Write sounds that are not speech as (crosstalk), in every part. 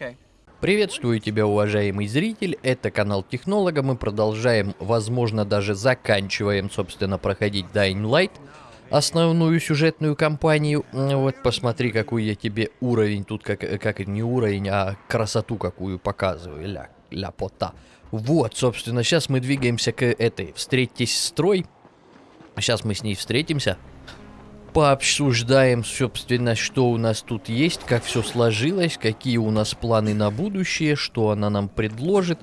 Okay. Приветствую тебя, уважаемый зритель, это канал Технолога, мы продолжаем, возможно, даже заканчиваем, собственно, проходить Dying Light, основную сюжетную кампанию. Вот, посмотри, какой я тебе уровень тут, как, как не уровень, а красоту какую показываю, ля, ля пота. Вот, собственно, сейчас мы двигаемся к этой, встретитесь строй, сейчас мы с ней встретимся пообсуждаем, собственно, что у нас тут есть, как все сложилось, какие у нас планы на будущее, что она нам предложит.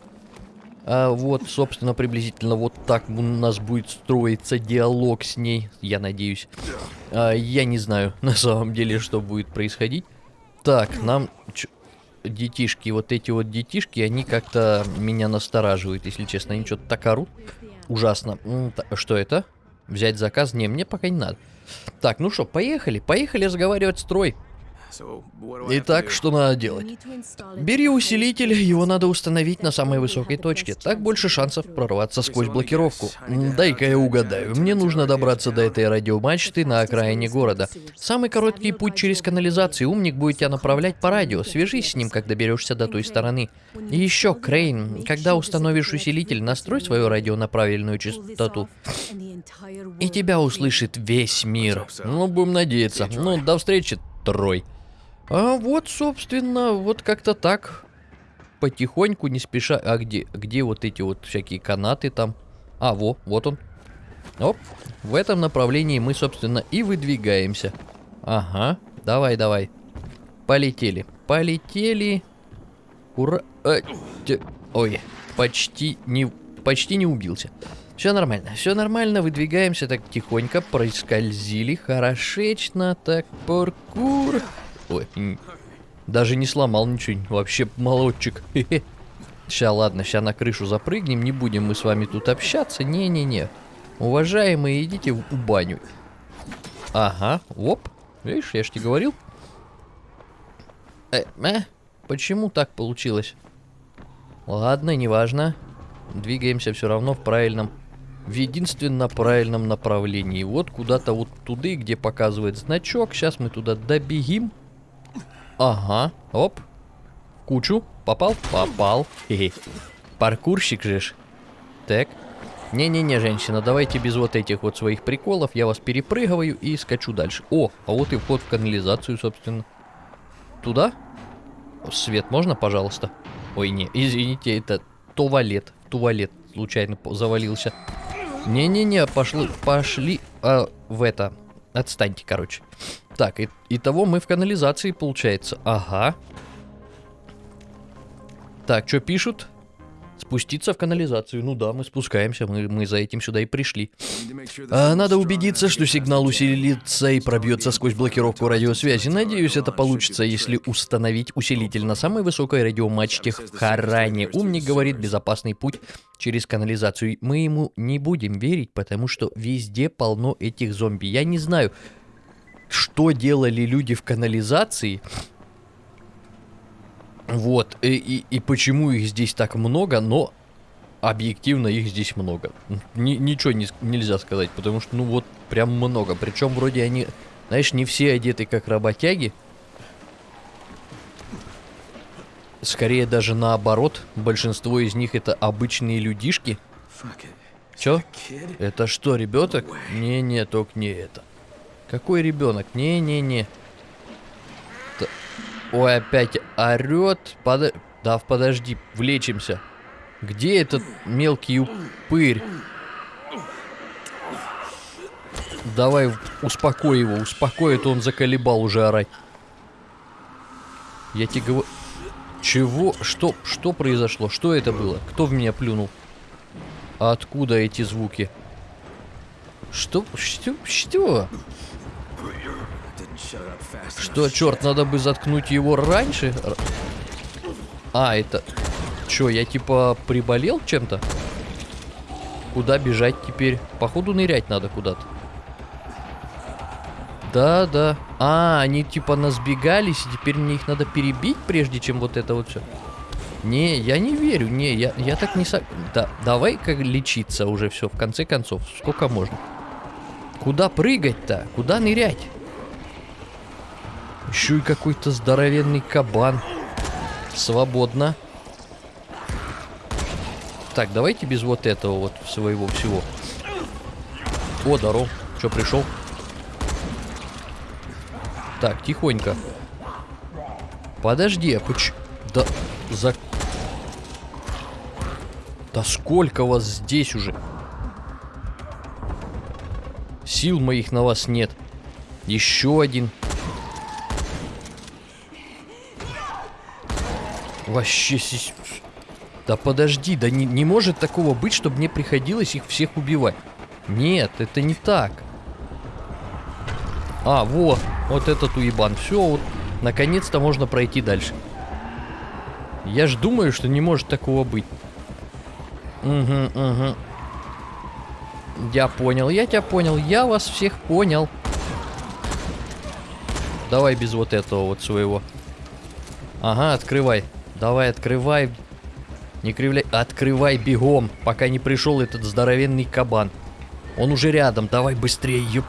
А вот, собственно, приблизительно вот так у нас будет строиться диалог с ней, я надеюсь. А, я не знаю, (laughs) на самом деле, что будет происходить. Так, нам... Детишки, вот эти вот детишки, они как-то меня настораживают, если честно. Они что-то так орут. Ужасно. Что это? Взять заказ? Не, мне пока не надо. Так, ну что, поехали. Поехали разговаривать строй. Итак, что надо делать? Бери усилитель, его надо установить на самой высокой точке. Так больше шансов прорваться сквозь блокировку. Дай-ка я угадаю. Мне нужно добраться до этой радиомачты на окраине города. Самый короткий путь через канализацию. Умник будет тебя направлять по радио. Свяжись с ним, когда доберешься до той стороны. И еще, Крейн, когда установишь усилитель, настрой свое радио на правильную частоту. И тебя услышит весь мир. Ну, будем надеяться. Ну, до встречи, Трой. А вот, собственно, вот как-то так. Потихоньку, не спеша. А где, где вот эти вот всякие канаты там? А, во, вот он. Оп. В этом направлении мы, собственно, и выдвигаемся. Ага. Давай, давай. Полетели. Полетели. Ура. А, ой, почти не, почти не убился. Все нормально, все нормально, выдвигаемся так тихонько, проскользили хорошечно, так, паркур. Ой, даже не сломал ничего, вообще молодчик. Сейчас, ладно, сейчас на крышу запрыгнем, не будем мы с вами тут общаться, не-не-не. Уважаемые, идите в баню. Ага, оп, видишь, я ж тебе говорил. Э, э, почему так получилось? Ладно, неважно. Двигаемся все равно в правильном, в единственно правильном направлении. Вот куда-то вот туда, где показывает значок. Сейчас мы туда добегим. Ага, оп. Кучу. Попал? Попал. Хе -хе. Паркурщик же ж. Так. Не-не-не, женщина, давайте без вот этих вот своих приколов. Я вас перепрыгиваю и скачу дальше. О, а вот и вход в канализацию, собственно. Туда? Свет можно, пожалуйста? Ой, не, извините, это туалет. Туалет случайно завалился. Не-не-не, пошли, пошли а, в это. Отстаньте, короче. Так, и, итого мы в канализации, получается. Ага. Так, что пишут? Спуститься в канализацию. Ну да, мы спускаемся, мы, мы за этим сюда и пришли. А, надо убедиться, что сигнал усилится и пробьется сквозь блокировку радиосвязи. Надеюсь, это получится, если установить усилитель на самой высокой радиомачте в Харане. Умник говорит, безопасный путь через канализацию. Мы ему не будем верить, потому что везде полно этих зомби. Я не знаю, что делали люди в канализации, вот, и, и, и почему их здесь так много, но объективно их здесь много. Ни, ничего не, нельзя сказать, потому что, ну вот, прям много. Причем вроде они, знаешь, не все одеты как работяги. Скорее даже наоборот, большинство из них это обычные людишки. Чё? Это что, ребенок? Не-не, только не это. Какой ребенок? Не-не-не. Ой, опять орет. Под... Да, подожди, влечимся. Где этот мелкий упырь? Давай, успокой его, успокой, это он заколебал уже орать. Я тебе говорю... Чего? Что? Что произошло? Что это было? Кто в меня плюнул? Откуда эти звуки? Что? Что? Что? Что, черт, надо бы заткнуть его раньше? А, это... Че, я типа приболел чем-то? Куда бежать теперь? Походу нырять надо куда-то. Да, да. А, они типа насбегались, и теперь мне их надо перебить, прежде чем вот это вот все. Не, я не верю, не, я, я так не со... Да, давай как лечиться уже все, в конце концов. Сколько можно? Куда прыгать-то? Куда нырять? Еще и какой-то здоровенный кабан. Свободно. Так, давайте без вот этого вот своего всего. О, здоров. Че, пришел? Так, тихонько. Подожди, а поч... Да... За... Да сколько вас здесь уже? Сил моих на вас нет. Еще один. Вообще... Да подожди, да не, не может такого быть, чтобы мне приходилось их всех убивать. Нет, это не так. А, вот, вот этот уебан. Все, вот, наконец-то можно пройти дальше. Я ж думаю, что не может такого быть. Угу, угу. Я понял, я тебя понял, я вас всех понял. Давай без вот этого вот своего. Ага, открывай. Давай, открывай. Не кривляй. Открывай бегом, пока не пришел этот здоровенный кабан. Он уже рядом, давай быстрее, ёп.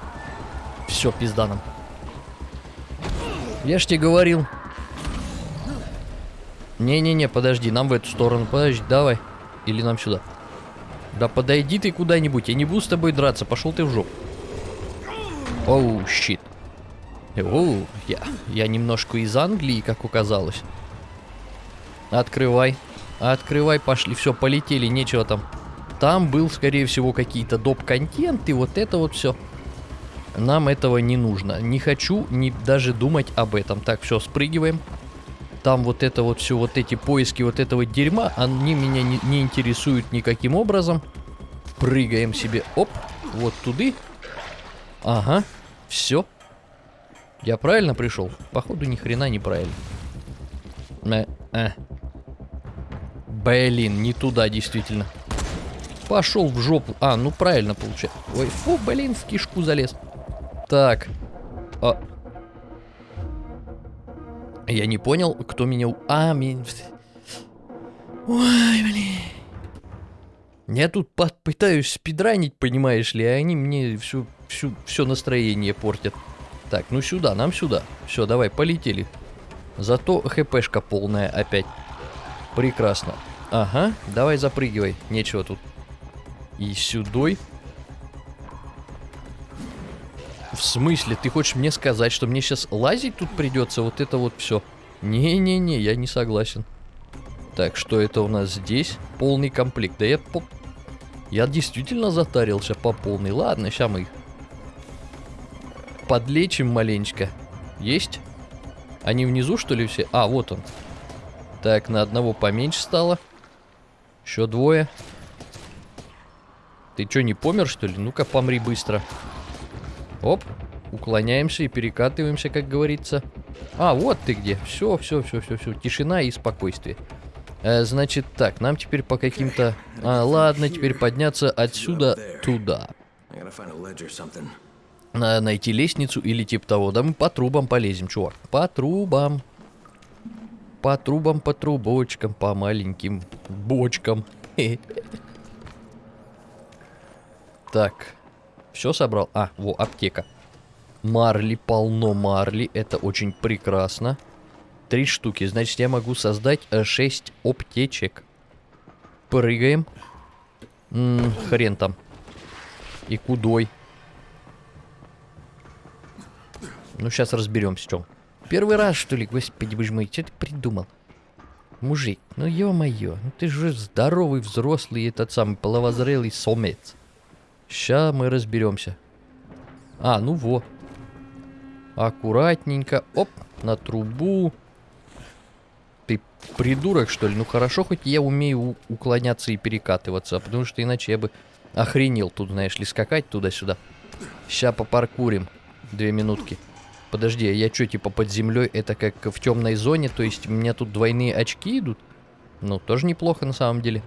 Все, пизда нам. Я ж тебе говорил. Не-не-не, подожди, нам в эту сторону. Подожди, давай. Или нам сюда. Да подойди ты куда-нибудь, я не буду с тобой драться, пошел ты в жопу. Оу, щит. Оу, я, я немножко из Англии, как оказалось. Открывай. Открывай, пошли. Все, полетели, нечего там. Там был, скорее всего, какие-то доп-контент, и вот это вот все. Нам этого не нужно. Не хочу ни даже думать об этом. Так, все, спрыгиваем. Там вот это вот все, вот эти поиски вот этого дерьма, они меня не, не интересуют никаким образом. Прыгаем себе, оп, вот туды. Ага, все. Я правильно пришел? Походу, ни хрена неправильно. Э, э. Блин, не туда действительно. Пошел в жопу. А, ну правильно получается. Ой, фу, блин, в кишку залез. Так. А... Я не понял, кто меня... А, меня... Ой, блин. Я тут пытаюсь спидранить, понимаешь ли, а они мне всю, всю, все настроение портят. Так, ну сюда, нам сюда. Все, давай, полетели. Зато хпшка полная опять. Прекрасно. Ага, давай запрыгивай. Нечего тут. И сюдой. В смысле? Ты хочешь мне сказать, что мне сейчас лазить тут придется? Вот это вот все. Не-не-не, я не согласен. Так, что это у нас здесь? Полный комплект. Да я по... Я действительно затарился по полной. Ладно, сейчас мы их подлечим маленечко. Есть? Они внизу, что ли, все? А, вот он. Так, на одного поменьше стало. Еще двое. Ты что, не помер, что ли? Ну-ка, помри быстро. Оп. Уклоняемся и перекатываемся, как говорится. А, вот ты где. Все, все, все, все, все. Тишина и спокойствие. Э, значит, так, нам теперь по каким-то... А, ладно, теперь подняться отсюда туда. Найти лестницу или типа того. Да мы по трубам полезем, чувак. По трубам. По трубам, по трубочкам, по маленьким бочкам. Так. Все собрал? А, во, аптека. Марли, полно марли. Это очень прекрасно. Три штуки. Значит, я могу создать э, шесть аптечек. Прыгаем. М -м, хрен там. И кудой. Ну, сейчас разберемся, чем. Первый раз, что ли? Господи, боже мой, что ты придумал? Мужик, ну ё-моё, ну ты же здоровый, взрослый, этот самый половозрелый сомец. Сейчас мы разберемся. А, ну во. Аккуратненько. Оп, на трубу. Ты придурок, что ли? Ну хорошо, хоть я умею уклоняться и перекатываться, потому что иначе я бы охренел тут, знаешь ли, скакать туда-сюда. Сейчас попаркурим. Две минутки. Подожди, а я что, типа под землей это как в темной зоне? То есть у меня тут двойные очки идут? Ну, тоже неплохо на самом деле.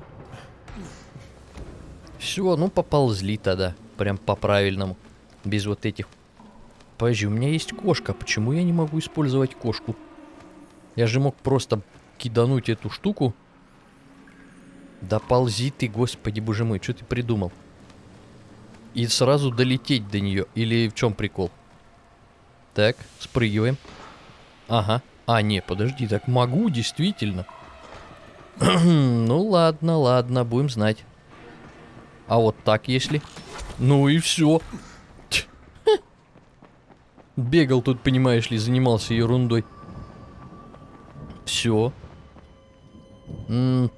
Все, ну поползли тогда. Прям по-правильному. Без вот этих... Подожди, у меня есть кошка. Почему я не могу использовать кошку? Я же мог просто кидануть эту штуку. Да ползи ты, господи боже мой, что ты придумал? И сразу долететь до нее. Или в чем прикол? Так, спрыгиваем. Ага, А, не, подожди, так могу, действительно. (clears throat) ну ладно, ладно, будем знать. А вот так если? Ну и все. Бегал тут, понимаешь ли, занимался ерундой. Все.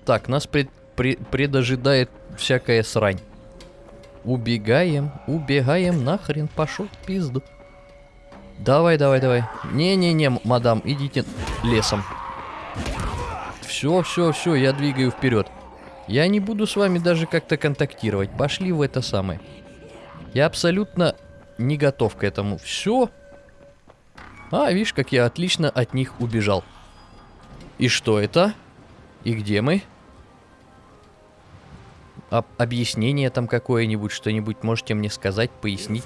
так, нас пред, пред, предожидает всякая срань. Убегаем, убегаем, нахрен пошел пизду. Давай, давай, давай. Не-не-не, мадам, идите лесом. Все, все, все, я двигаю вперед. Я не буду с вами даже как-то контактировать. Пошли в это самое. Я абсолютно не готов к этому. Все. А, видишь, как я отлично от них убежал. И что это? И где мы? Об объяснение там какое-нибудь, что-нибудь можете мне сказать, пояснить?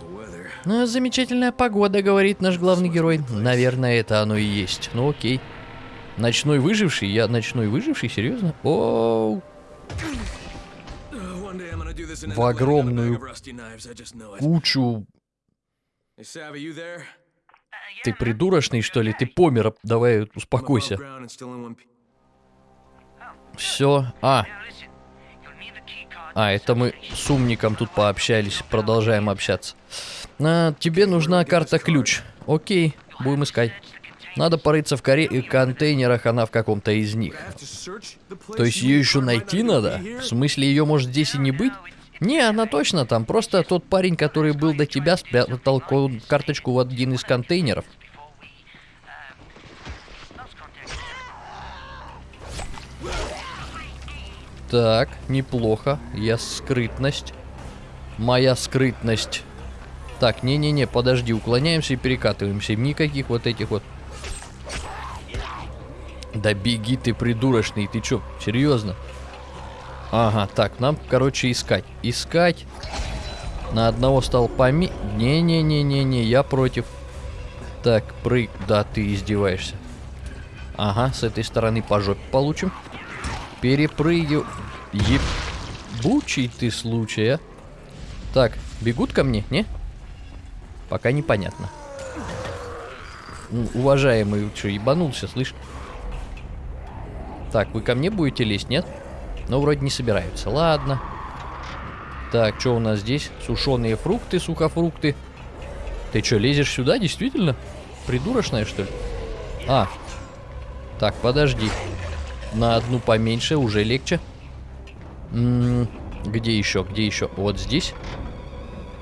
Ну, замечательная погода, говорит наш главный герой. Наверное, это оно и есть. Ну, окей. Ночной выживший? Я ночной выживший? Серьезно? Оу. В огромную кучу... Ты придурочный, что ли? Ты помер. Давай, успокойся. Все. А, а, это мы с умником тут пообщались, продолжаем общаться. А, тебе нужна карта-ключ. Окей, будем искать. Надо порыться в коре и контейнерах, она в каком-то из них. То есть ее еще найти надо? В смысле, ее может здесь и не быть? Не, она точно там. Просто тот парень, который был до тебя, спрятал карточку в один из контейнеров. Так, неплохо. Я скрытность. Моя скрытность. Так, не-не-не, подожди, уклоняемся и перекатываемся. Никаких вот этих вот... Да беги ты, придурочный, ты чё, серьезно? Ага, так, нам, короче, искать. Искать. На одного стал поми... Не-не-не-не-не, я против. Так, прыг... Да, ты издеваешься. Ага, с этой стороны по жопе получим. Перепрыгиваю. Ебучий ты случай, а. Так, бегут ко мне, не? Пока непонятно. Ну, уважаемый, что, ебанулся, слышь? Так, вы ко мне будете лезть, нет? Ну, вроде не собираются. Ладно. Так, что у нас здесь? Сушеные фрукты, сухофрукты. Ты что, лезешь сюда, действительно? Придурочная, что ли? А. Так, подожди. На одну поменьше, уже легче. М -м где еще? Где еще? Вот здесь.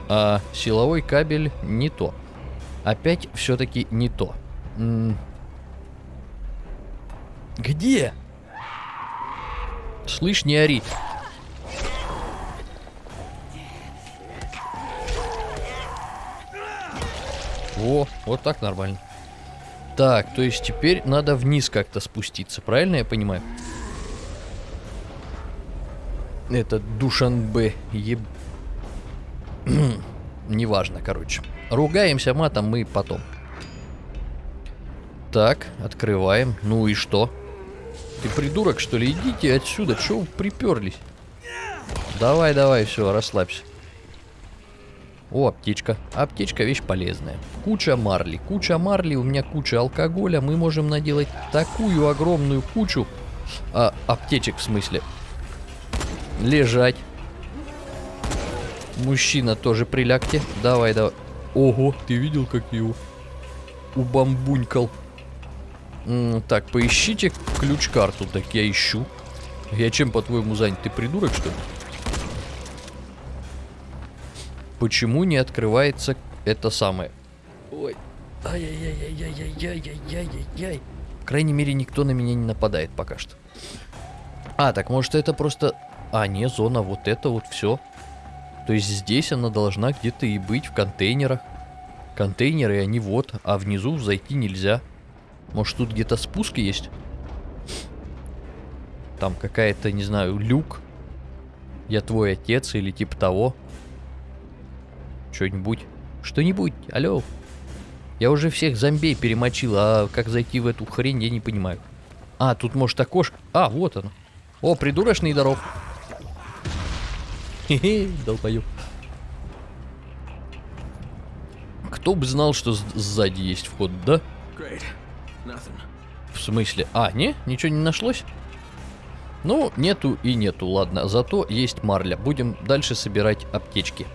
А силовой кабель не то. Опять все-таки не то. М где? Слышь, не ори. О, вот так нормально. Так, то есть теперь надо вниз как-то спуститься, правильно я понимаю? Это Душанбе, еб... (clears throat) Неважно, короче. Ругаемся матом мы потом. Так, открываем. Ну и что? Ты придурок, что ли? Идите отсюда. Чего вы приперлись? Давай, давай, все, расслабься. О, аптечка. Аптечка вещь полезная. Куча марли. Куча марли, у меня куча алкоголя. Мы можем наделать такую огромную кучу... А, аптечек в смысле. Лежать. Мужчина тоже прилягте. Давай, давай. Ого, ты видел, как его убамбунькал? М так, поищите ключ-карту. Так я ищу. Я чем, по-твоему, занят? Ты придурок, что ли? Почему не открывается это самое? Ой. Ай-яй-яй-яй-яй-яй-яй-яй-яй. По крайней мере, никто на меня не нападает пока что. А, так может это просто... А, не, зона, вот это вот все. То есть здесь она должна где-то и быть, в контейнерах. Контейнеры, они вот, а внизу зайти нельзя. Может тут где-то спуск есть? Там какая-то, не знаю, люк. Я твой отец или типа того. Что-нибудь. Что-нибудь. Алло. Я уже всех зомбей перемочил, а как зайти в эту хрень, я не понимаю. А, тут может окошко. А, вот оно. О, придурочный здоров. Хе-хе, долбоёб. Кто бы знал, что сзади есть вход, да? В смысле? А, не? Ничего не нашлось? Ну, нету и нету, ладно. Зато есть марля. Будем дальше собирать аптечки.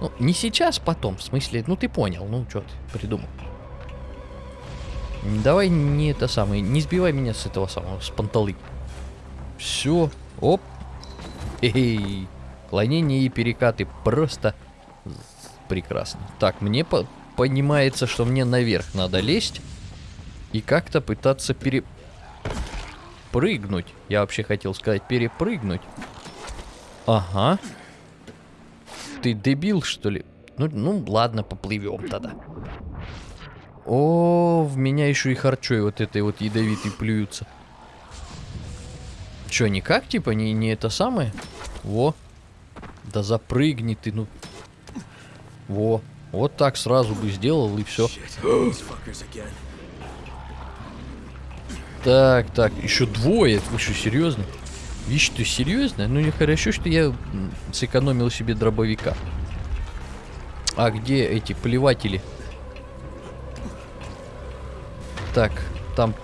Ну, не сейчас, потом. В смысле, ну ты понял. Ну, что ты придумал. Давай не это самое. Не сбивай меня с этого самого, с панталы. Все. Оп. Эй. Клонение и перекаты просто прекрасно. Так, мне по понимается, что мне наверх надо лезть и как-то пытаться пере прыгнуть. Я вообще хотел сказать перепрыгнуть. Ага. Ты дебил, что ли? Ну, ну ладно, поплывем тогда. О, в меня еще и харчой вот этой вот ядовитой плюются. Че, никак, типа, не, не это самое? Во. Да запрыгни ты, ну. Во. Вот так сразу бы сделал и все. Так, так, еще двое. Вы что, серьезно? Вещь, ты серьезно? Ну не хорошо, что я сэкономил себе дробовика. А где эти плеватели? Так, там...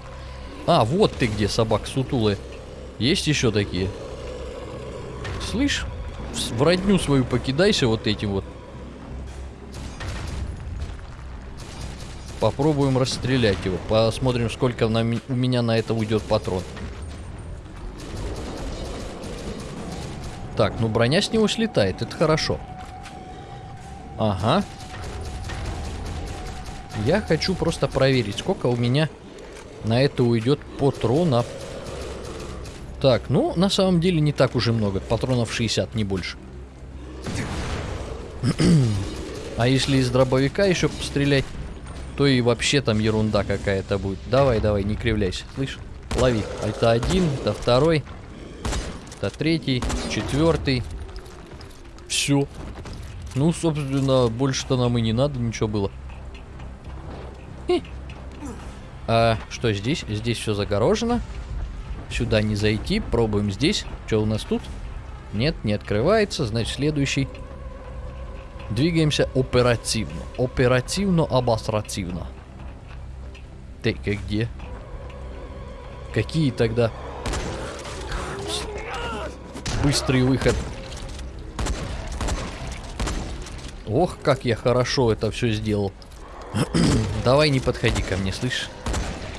А, вот ты где, собак сутулые. Есть еще такие? Слышь, в родню свою покидайся вот этим вот. Попробуем расстрелять его. Посмотрим, сколько на, у меня на это уйдет патрон. Так, ну броня с него слетает, это хорошо. Ага. Я хочу просто проверить, сколько у меня на это уйдет патронов. Так, ну, на самом деле не так уже много. Патронов 60, не больше. (clears throat) а если из дробовика еще пострелять, то и вообще там ерунда какая-то будет. Давай, давай, не кривляйся. Слышь? Лови. Это один, это второй, это третий, четвертый. Все. Ну, собственно, больше-то нам и не надо, ничего было. А что здесь? Здесь все загорожено. Сюда не зайти. Пробуем здесь. Что у нас тут? Нет, не открывается. Значит, следующий. Двигаемся оперативно. Оперативно-обостративно. Ты-ка где? Какие тогда? Быстрый выход. Ох, как я хорошо это все сделал. (clears throat) Давай не подходи ко мне, слышь?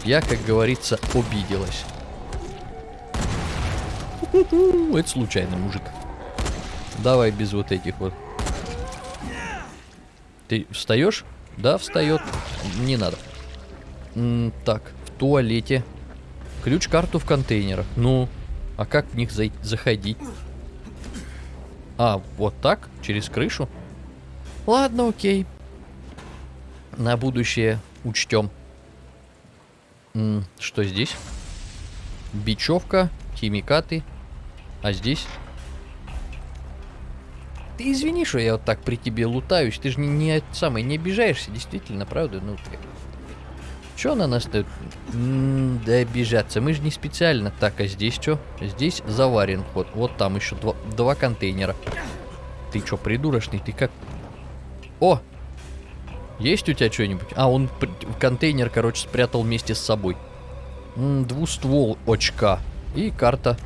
Я, как говорится, обиделась. Это случайно, мужик. Давай без вот этих вот. Ты встаешь? Да, встает. Не надо. М так, в туалете. Ключ-карту в контейнерах. Ну, а как в них за заходить? А, вот так? Через крышу? Ладно, окей. На будущее учтем. -м, что здесь? Бечевка, химикаты. А здесь ты извини, что я вот так при тебе лутаюсь. Ты же не, не самый не обижаешься, действительно, правда? Ну, ты... Чё на нас то да обижаться. Мы же не специально. Так, а здесь что? Здесь заварен ход. Вот там еще два, два контейнера. Ты чё, придурочный? Ты как... О! Есть у тебя что-нибудь? А, он контейнер, короче, спрятал вместе с собой. М -м, двуствол очка. И карта.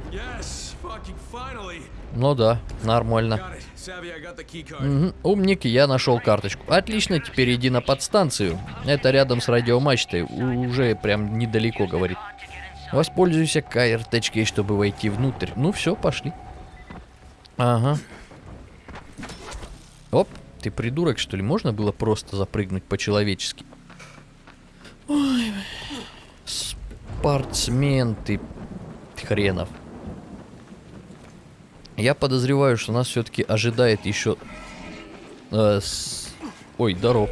Ну да, нормально. Угу. Умник, я нашел карточку. Отлично, теперь иди на подстанцию. Это рядом с радиомачтой. Уже прям недалеко, говорит. Воспользуйся карточкой, чтобы войти внутрь. Ну все, пошли. Ага. Оп, ты придурок, что ли? Можно было просто запрыгнуть по-человечески? Ой, спортсмен ты хренов. Я подозреваю, что нас все-таки ожидает еще... Э, с... Ой, здоров.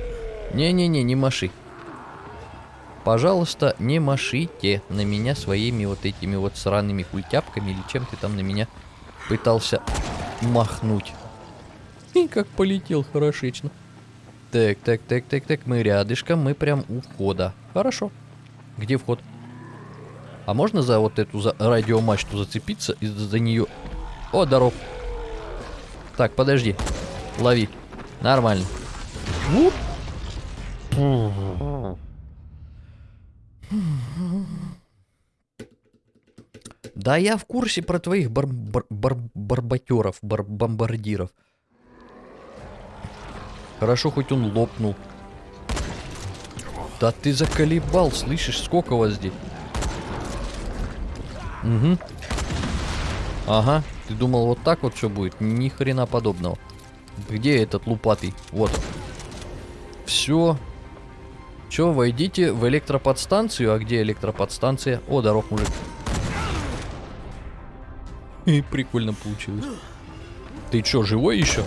Не-не-не, не маши. Пожалуйста, не машите на меня своими вот этими вот сраными культяпками или чем ты там на меня пытался махнуть. И как полетел хорошечно. Так, так, так, так, так, мы рядышком, мы прям у входа. Хорошо. Где вход? А можно за вот эту за радиомачту зацепиться и за нее о, здоров. Так, подожди. Лови. Нормально. Да, я в курсе про твоих бар бар бар барбатеров, бар бомбардиров. Хорошо, хоть он лопнул. Да ты заколебал, слышишь, сколько вас здесь? Угу. Ага, ты думал вот так вот все будет? Ни хрена подобного. Где этот лупатый? Вот. Все. Че, войдите в электроподстанцию. А где электроподстанция? О, здоров, мужик. И прикольно получилось. Ты чё, живой еще?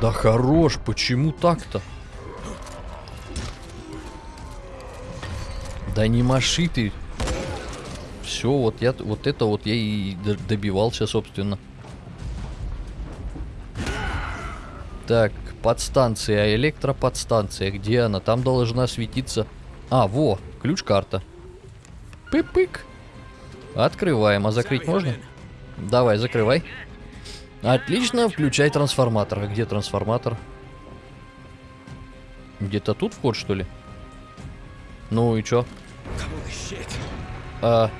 Да хорош, почему так-то? Да не маши ты. Все, вот я вот это вот я и добивался, собственно. Так, подстанция, электроподстанция. Где она? Там должна светиться... А, во, ключ-карта. Пык-пык. Открываем. А закрыть можно? Давай, закрывай. Отлично, включай трансформатор. А где трансформатор? Где-то тут вход, что ли? Ну и чё? А,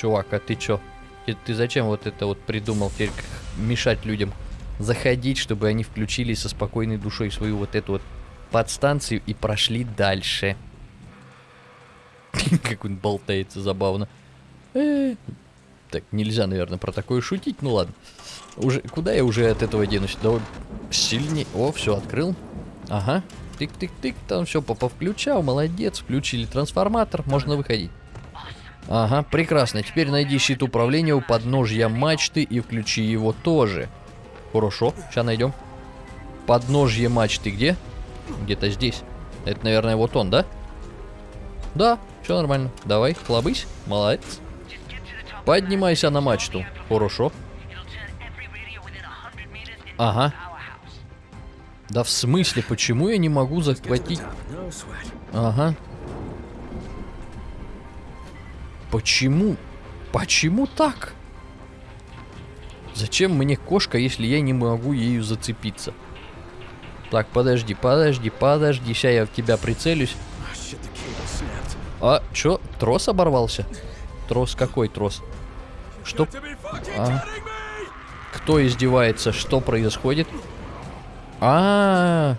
чувак, а ты чё? Ты, ты зачем вот это вот придумал теперь мешать людям заходить, чтобы они включили со спокойной душой свою вот эту вот подстанцию и прошли дальше? (laughs) Как он болтается забавно. Э, так, нельзя, наверное, про такое шутить. Ну ладно. Уже, куда я уже от этого денусь? Давай сильнее. О, все, открыл. Ага. Тык-тык-тык, там все повключал. Молодец, включили трансформатор. Можно выходить. Ага, прекрасно. Теперь найди щит управления у подножья мачты и включи его тоже. Хорошо, сейчас найдем. Подножье мачты где? Где-то здесь. Это, наверное, вот он, да? Да, все нормально. Давай, хлобысь. Молодец. Поднимайся на мачту. Хорошо. Ага. Да в смысле, почему я не могу захватить... Ага. Почему? Почему так? Зачем мне кошка, если я не могу ею зацепиться? Так, подожди, подожди, подожди. Сейчас я в тебя прицелюсь. А, чё? Трос оборвался? Трос какой трос? Что? А? Кто издевается? Что происходит? А, -а, а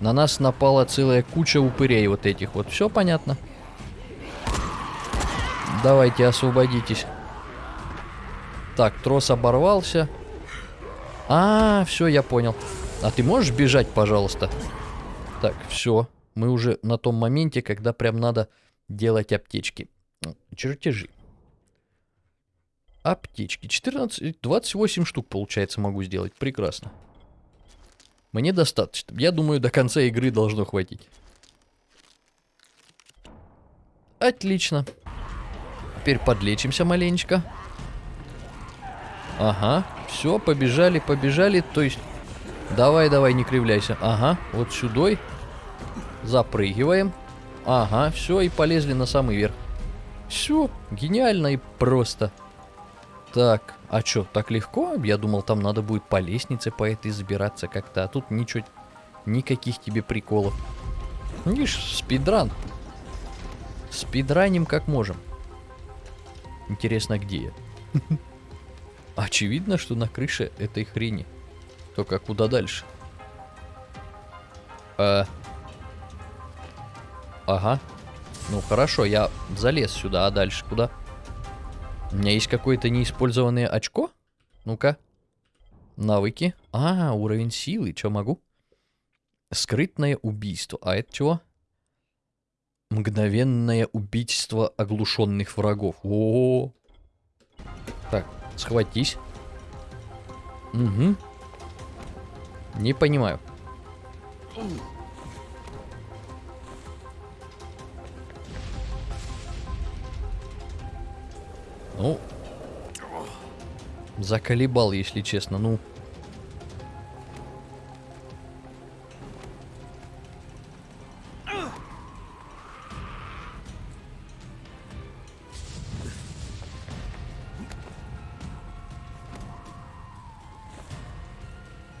На нас напала целая куча упырей вот этих вот. Все понятно. Давайте, освободитесь. Так, трос оборвался. А, все, я понял. А ты можешь бежать, пожалуйста? Так, все. Мы уже на том моменте, когда прям надо делать аптечки. Чертежи. Аптечки. 14, 28 штук, получается, могу сделать. Прекрасно. Мне достаточно. Я думаю, до конца игры должно хватить. Отлично. Теперь подлечимся маленечко. Ага. Все, побежали, побежали. То есть, давай, давай, не кривляйся. Ага, вот сюда. Запрыгиваем. Ага, все, и полезли на самый верх. Все, гениально и просто. Так, а что, так легко? Я думал, там надо будет по лестнице по этой забираться как-то. А тут ничего, никаких тебе приколов. Видишь, спидран. Спидраним как можем. Интересно, где я? (laughs) Очевидно, что на крыше этой хрени. Только куда дальше? А... Ага. Ну хорошо, я залез сюда, а дальше куда? У меня есть какое-то неиспользованное очко? Ну-ка. Навыки. А, уровень силы. Что могу? Скрытное убийство. А это чего? Мгновенное убийство оглушенных врагов. О, -о, -о. Так, схватись. Угу. Не понимаю. Ну, заколебал, если честно. Ну,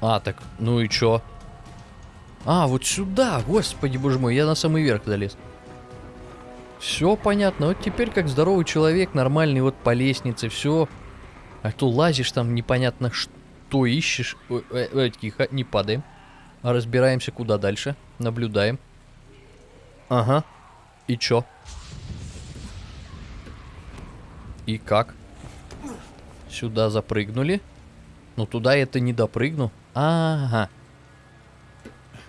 А, так, ну и чё? А, вот сюда, господи боже мой, я на самый верх залез. Все понятно, вот теперь как здоровый человек, нормальный, вот по лестнице, все. А то лазишь там непонятно что ищешь. Ой, ой, ой, тихо, не падаем. А разбираемся куда дальше. Наблюдаем. Ага. И чё? И как? Сюда запрыгнули. Ну туда это не допрыгну. Ага.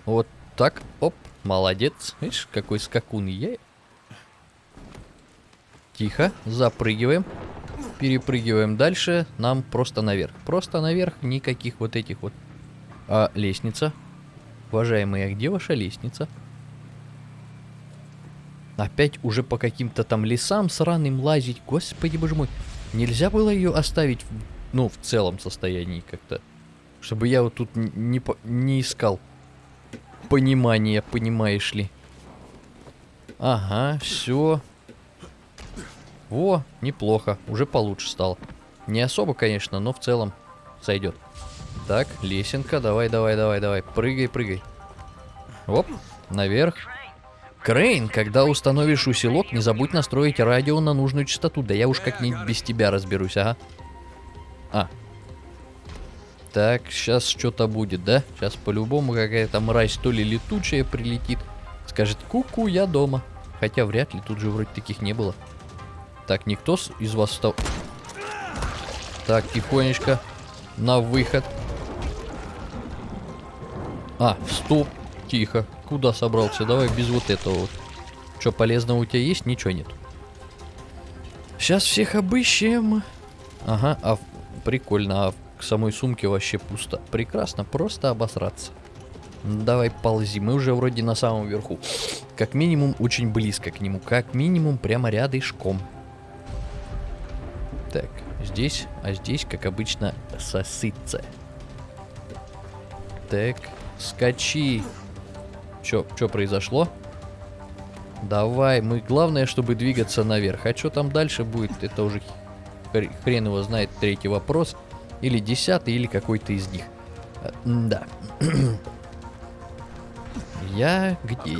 Вот так. Оп. Молодец. Видишь, какой скакун я. Тихо. Запрыгиваем. Перепрыгиваем дальше. Нам просто наверх. Просто наверх. Никаких вот этих вот. А, лестница. Уважаемые, а где ваша лестница? Опять уже по каким-то там лесам сраным лазить. Господи боже мой. Нельзя было ее оставить, ну, в целом состоянии как-то. Чтобы я вот тут не, не искал понимания, понимаешь ли. Ага, все. Во, неплохо. Уже получше стало. Не особо, конечно, но в целом сойдет. Так, лесенка. Давай, давай, давай, давай. Прыгай, прыгай. Оп, наверх. Крейн, когда установишь усилок, не забудь настроить радио на нужную частоту. Да я уж как-нибудь без тебя разберусь, ага. А. Так, сейчас что-то будет, да? Сейчас по-любому какая-то мразь то ли летучая прилетит. Скажет, ку-ку, я дома. Хотя вряд ли, тут же вроде таких не было. Так, никто из вас встал... Так, тихонечко. На выход. А, стоп. Тихо. Куда собрался? Давай без вот этого. Что, полезного у тебя есть? Ничего нет. Сейчас всех обыщем. Ага, а прикольно. А в самой сумке вообще пусто. Прекрасно, просто обосраться. Давай ползи, мы уже вроде на самом верху. Как минимум очень близко к нему. Как минимум прямо рядышком. Так, здесь, а здесь, как обычно, сосыться. Так, скачи. Чё, чё произошло? Давай, мы главное, чтобы двигаться наверх. А что там дальше будет, это уже хрен его знает, третий вопрос. Или десятый, или какой-то из них. А, да. (clears throat) я где?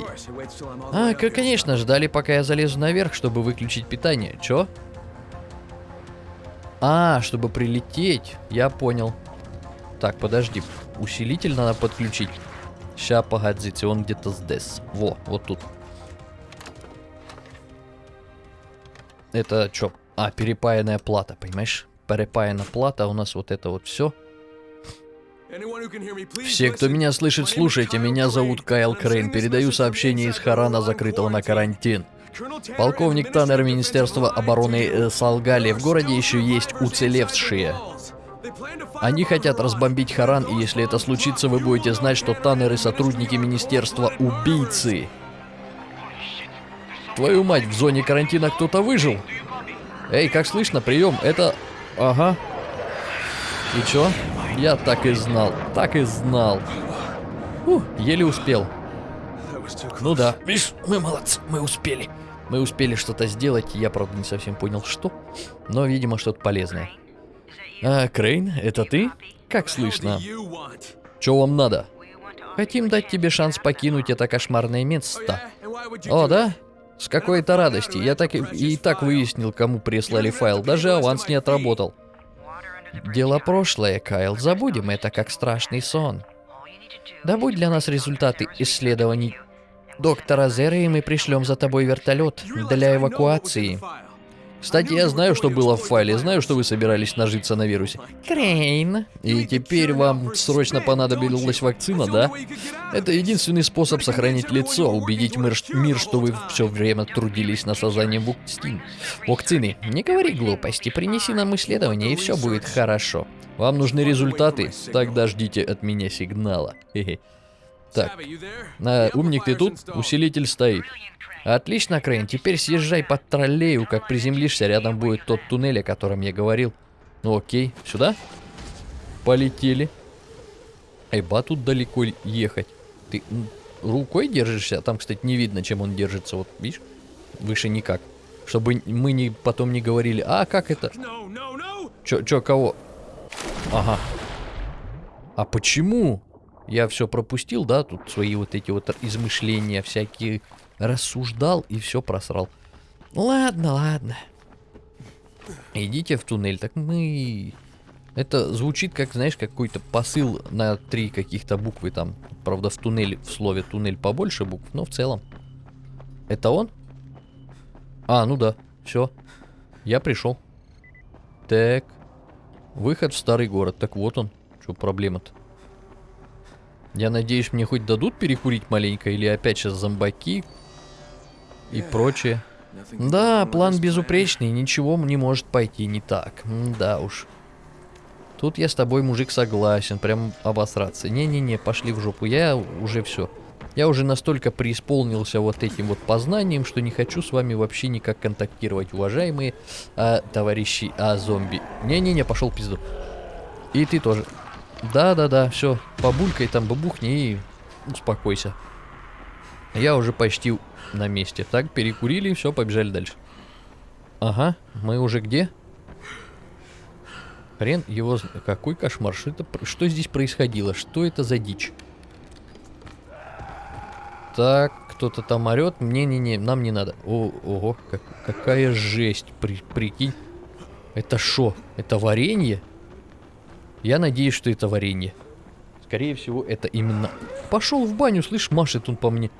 А, конечно, ждали, пока я залезу наверх, чтобы выключить питание. Чё? А, чтобы прилететь. Я понял. Так, подожди. Усилитель надо подключить. Ща, погодите, он где-то здесь. Во, вот тут. Это что? А, перепаянная плата, понимаешь? Перепаяна плата, у нас вот это вот все. Все, кто меня слышит, слушайте. Меня зовут Кайл Крейн. Передаю сообщение из Харана, закрытого на карантин. Полковник Таннер Министерства обороны э, солгали. В городе еще есть уцелевшие. Они хотят разбомбить Харан, и если это случится, вы будете знать, что Таннеры сотрудники Министерства убийцы. Твою мать, в зоне карантина кто-то выжил? Эй, как слышно, прием, это... Ага. И чё? Я так и знал, так и знал. Фух, еле успел. Ну да, видишь, мы молодцы, мы успели. Мы успели что-то сделать, я, правда, не совсем понял, что. Но, видимо, что-то полезное. А, Крейн, это ты? Как слышно? Чё вам надо? Хотим дать тебе шанс покинуть это кошмарное место. О, да? С какой-то радости. Я так и, и так выяснил, кому прислали файл. Даже аванс не отработал. Дело прошлое, Кайл. Забудем это как страшный сон. Добудь для нас результаты исследований доктора Зера, и мы пришлем за тобой вертолет для эвакуации. Кстати, я знаю, что было в файле, знаю, что вы собирались нажиться на вирусе. Крейн. И теперь вам срочно понадобилась вакцина, да? Это единственный способ сохранить лицо, убедить мир, мир что вы все время трудились на создании вакцин. Вакцины. Не говори глупости, принеси нам исследование, и все будет хорошо. Вам нужны результаты? Тогда ждите от меня сигнала. Так, а, умник ты тут? Усилитель стоит. Отлично, Крейн, теперь съезжай под троллею, как приземлишься, рядом будет тот туннель, о котором я говорил. Ну окей, сюда? Полетели. Эйба, тут далеко ехать. Ты рукой держишься? Там, кстати, не видно, чем он держится. Вот, видишь? Выше никак. Чтобы мы не, потом не говорили, а как это? Чё, чё, кого? Ага. А почему? Я все пропустил, да, тут свои вот эти вот измышления всякие рассуждал и все просрал. Ладно, ладно. Идите в туннель. Так мы... Это звучит как, знаешь, какой-то посыл на три каких-то буквы там. Правда, в туннеле, в слове туннель побольше букв, но в целом. Это он? А, ну да, все. Я пришел. Так. Выход в старый город. Так вот он. Что проблема-то? Я надеюсь, мне хоть дадут перекурить маленько, или опять сейчас зомбаки и прочее. Да, план безупречный, ничего не может пойти не так. да уж. Тут я с тобой, мужик, согласен, прям обосраться. Не-не-не, пошли в жопу, я уже все. Я уже настолько преисполнился вот этим вот познанием, что не хочу с вами вообще никак контактировать, уважаемые а, товарищи а, зомби. Не-не-не, пошел пизду. И ты тоже. Да-да-да, все, побулькай там, бабухни и успокойся. Я уже почти на месте. Так, перекурили, все, побежали дальше. Ага, мы уже где? Хрен его... Какой кошмар, что, это... что здесь происходило? Что это за дичь? Так, кто-то там орет. Не-не-не, нам не надо. О, ого, как, какая жесть, при, прикинь. Это что? Это варенье? Я надеюсь, что это варенье. Скорее всего, это именно... Пошел в баню, слышь, машет он по мне.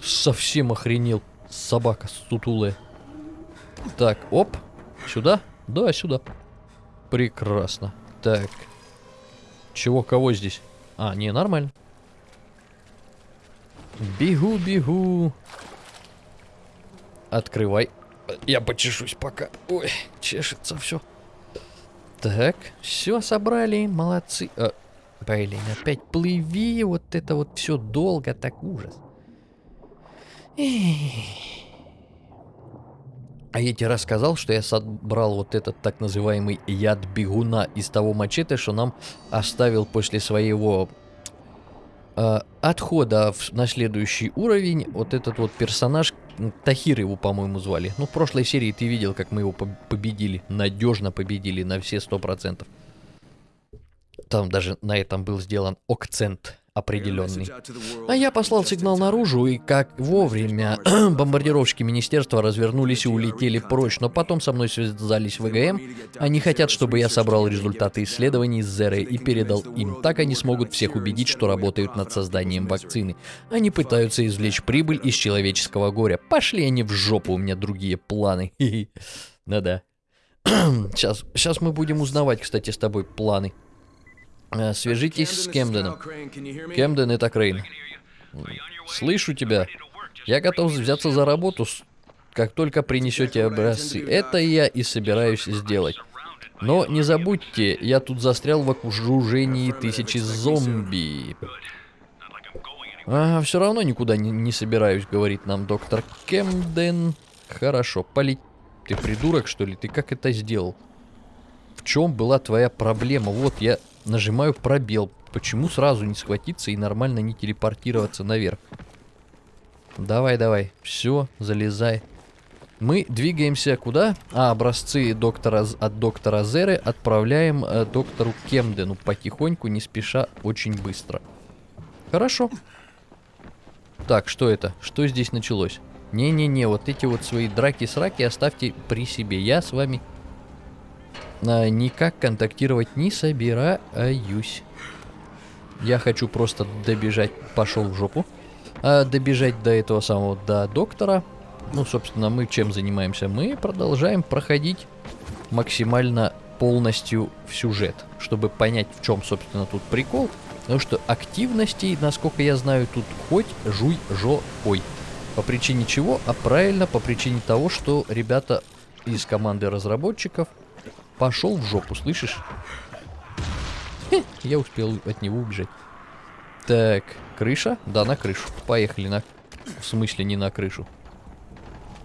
Совсем охренел. Собака сутулая. Так, оп. Сюда? Да, сюда. Прекрасно. Так. Чего, кого здесь? А, не, нормально. Бегу, бегу. Открывай. Я почешусь пока. Ой, чешется все. Так, все собрали, молодцы. А, блин, опять плыви, вот это вот все долго, так ужас. А я тебе рассказал, что я собрал вот этот так называемый яд бегуна из того мачете, что нам оставил после своего э, отхода в, на следующий уровень вот этот вот персонаж, Тахир его, по-моему, звали. Ну, в прошлой серии ты видел, как мы его победили, надежно победили на все сто процентов. Там даже на этом был сделан акцент определенный. А я послал сигнал наружу, и как вовремя (clears throat) бомбардировщики министерства развернулись и улетели прочь, но потом со мной связались ВГМ. Они хотят, чтобы я собрал результаты исследований с Зеры и передал им. Так они смогут всех убедить, что работают над созданием вакцины. Они пытаются извлечь прибыль из человеческого горя. Пошли они в жопу, у меня другие планы. (laughs) Да-да. (clears throat) Сейчас, сейчас мы будем узнавать, кстати, с тобой планы. Э, свяжитесь с Кемденом. Кемден, это Крейн. Слышу тебя. Я готов взяться за работу, как только принесете образцы. Это я и собираюсь сделать. Но не забудьте, я тут застрял в окружении тысячи зомби. А, все равно никуда не, не собираюсь, говорит нам доктор Кемден. Хорошо, полить. Ты придурок, что ли? Ты как это сделал? В чем была твоя проблема? Вот я Нажимаю пробел. Почему сразу не схватиться и нормально не телепортироваться наверх? Давай, давай. Все, залезай. Мы двигаемся куда? А, образцы доктора, от доктора Зеры отправляем э, доктору Кемдену потихоньку, не спеша, очень быстро. Хорошо. Так, что это? Что здесь началось? Не-не-не, вот эти вот свои драки-сраки оставьте при себе. Я с вами никак контактировать не собираюсь. Я хочу просто добежать, пошел в жопу. А, добежать до этого самого, до доктора. Ну, собственно, мы чем занимаемся? Мы продолжаем проходить максимально полностью в сюжет, чтобы понять, в чем, собственно, тут прикол. Потому что активностей, насколько я знаю, тут хоть жуй жо ой. По причине чего? А правильно, по причине того, что ребята из команды разработчиков Пошел в жопу, слышишь? Я успел от него убежать. Так, крыша? Да, на крышу. Поехали на... В смысле, не на крышу.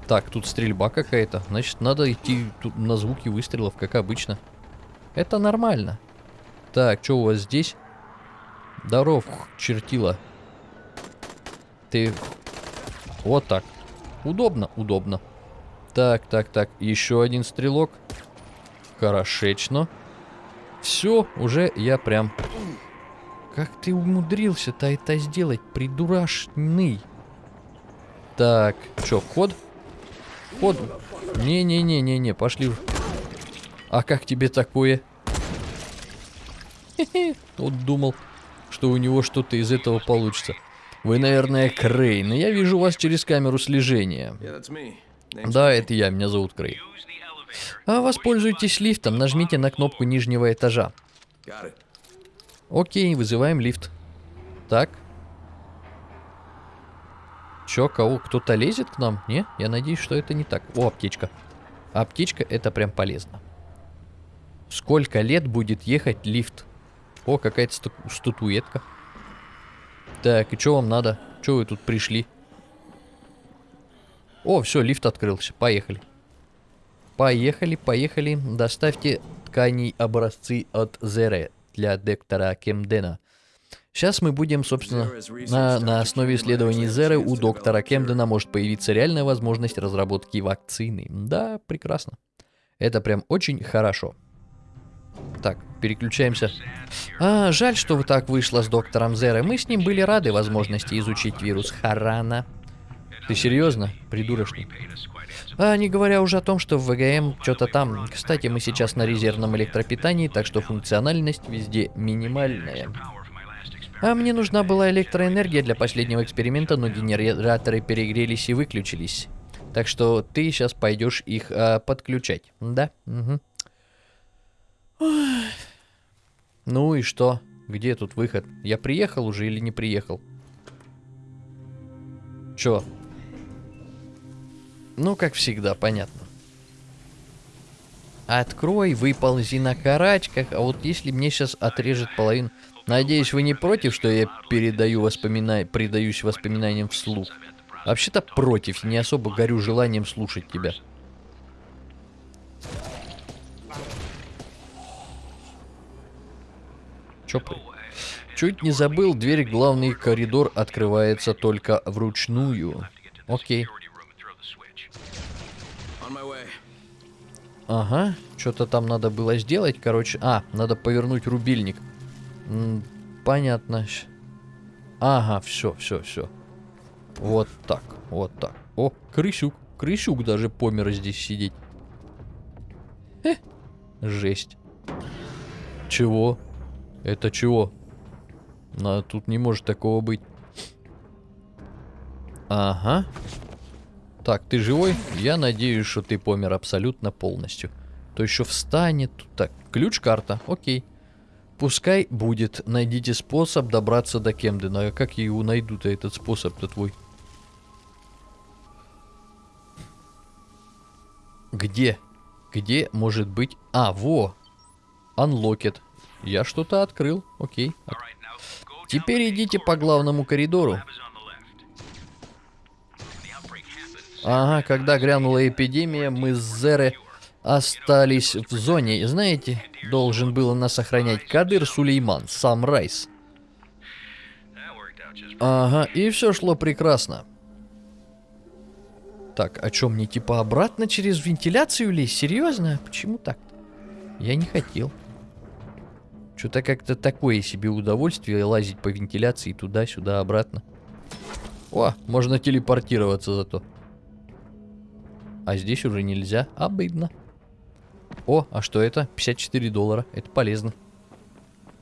Так, тут стрельба какая-то. Значит, надо идти тут на звуки выстрелов, как обычно. Это нормально. Так, что у вас здесь? Здоров, чертила. Ты... Вот так. Удобно, удобно. Так, так, так. Еще один стрелок. Хорошечно. Все, уже я прям Как ты умудрился-то это сделать, придурашный? Так, чё, вход? Вход? Не-не-не-не-не, пошли. А как тебе такое? Вот думал, что у него что-то из этого получится. Вы, наверное, Крейн, я вижу вас через камеру слежения. Да, это я, меня зовут Крейн. А воспользуйтесь лифтом, нажмите на кнопку нижнего этажа. Окей, вызываем лифт. Так. Чё, кого? Кто-то лезет к нам? Не? Я надеюсь, что это не так. О, аптечка. Аптечка это прям полезно. Сколько лет будет ехать лифт? О, какая-то статуэтка. Так, и что вам надо? Что вы тут пришли? О, все, лифт открылся. Поехали. Поехали, поехали. Доставьте тканей образцы от Зере для доктора Кемдена. Сейчас мы будем, собственно, на, на основе исследований Зеры у доктора Кемдена может появиться реальная возможность разработки вакцины. Да, прекрасно. Это прям очень хорошо. Так, переключаемся. А, жаль, что вы так вышло с доктором Зерой. Мы с ним были рады возможности изучить вирус Харана. Ты серьезно? Придурочный. А, не говоря уже о том, что в ВГМ что-то там. Кстати, мы сейчас на резервном электропитании, так что функциональность везде минимальная. А мне нужна была электроэнергия для последнего эксперимента, но генераторы перегрелись и выключились. Так что ты сейчас пойдешь их а, подключать. Да? Угу. Ну и что? Где тут выход? Я приехал уже или не приехал? Чё? Ну, как всегда, понятно. Открой, выползи на карачках. А вот если мне сейчас отрежет половину... Надеюсь, вы не против, что я передаю воспомина... предаюсь воспоминаниям вслух? Вообще-то против. Не особо горю желанием слушать тебя. Чё Чуть не забыл, дверь главный коридор открывается только вручную. Окей. Ага, что-то там надо было сделать, короче. А, надо повернуть рубильник. М понятно. Ага, все, все, все. Вот так, вот так. О, крысюк. Крысюк даже помер здесь сидеть. Э, жесть. Чего? Это чего? На, тут не может такого быть. Ага. Так, ты живой? Я надеюсь, что ты помер абсолютно полностью. То еще встанет. Так, ключ-карта. Окей. Пускай будет. Найдите способ добраться до Кемдена. А как я его найду-то, этот способ-то твой? Где? Где может быть... А, во! Unlocked. Я что-то открыл. Окей. Теперь идите по главному коридору. Ага, когда грянула эпидемия, мы с Зеры остались в зоне. Знаете, должен был нас охранять Кадыр Сулейман, сам Райс. Ага, и все шло прекрасно. Так, о чем мне типа обратно через вентиляцию лезть? Серьезно? Почему так? Я не хотел. Что-то как-то такое себе удовольствие лазить по вентиляции туда-сюда, обратно. О, можно телепортироваться зато. А здесь уже нельзя. Обидно. О, а что это? 54 доллара. Это полезно.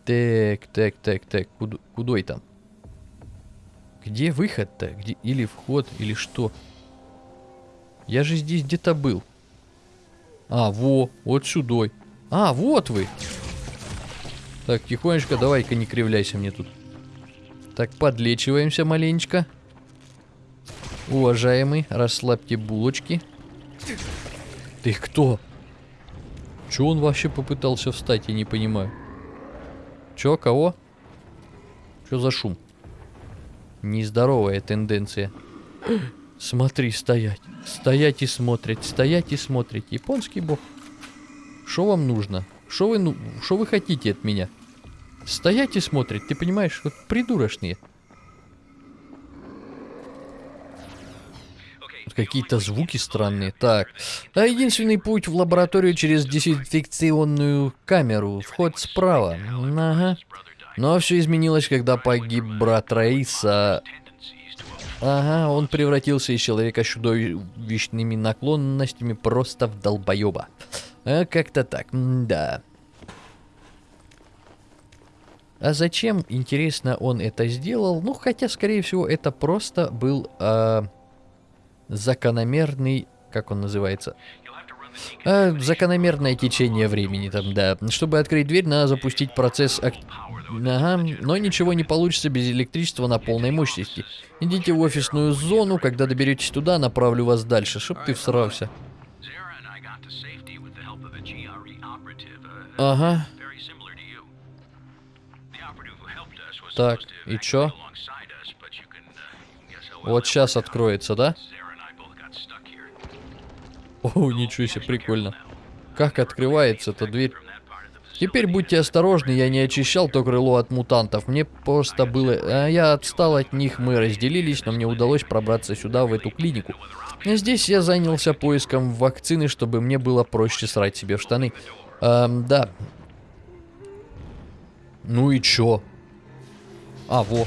Так, так, так, так. Куда, куда там? Где выход-то? Где... Или вход, или что? Я же здесь где-то был. А, во, вот сюда. А, вот вы. Так, тихонечко, давай-ка не кривляйся мне тут. Так, подлечиваемся маленечко. Уважаемый, расслабьте булочки. Ты кто? Че он вообще попытался встать, я не понимаю. Че, кого? Что за шум? Нездоровая тенденция. Смотри, стоять. Стоять и смотреть, стоять и смотреть. Японский бог. Что вам нужно? Что вы, ну, вы хотите от меня? Стоять и смотреть, ты понимаешь, как придурочные. Какие-то звуки странные. Так. А единственный путь в лабораторию через дезинфекционную камеру. Вход справа. Ага. Но все изменилось, когда погиб брат Раиса. Ага, он превратился из человека с чудовищными наклонностями просто в долбоеба. А, Как-то так, да. А зачем, интересно, он это сделал? Ну, хотя, скорее всего, это просто был а, закономерный, как он называется, а, закономерное течение времени там, да. Чтобы открыть дверь, надо запустить процесс... ак- Ага, но ничего не получится без электричества на полной мощности. Идите в офисную зону, когда доберетесь туда, направлю вас дальше, чтоб ты всрался. Ага, Так, и чё? вот сейчас откроется, да? Zara О, ничего себе, прикольно. Как открывается эта дверь? Теперь будьте осторожны, я не очищал то крыло от мутантов. Мне просто было... а, я отстал от них, мы разделились, но мне удалось пробраться сюда, в эту клинику. Здесь я занялся поиском вакцины, чтобы мне было проще срать себе в штаны. Эм, да. Ну и чё? А, во.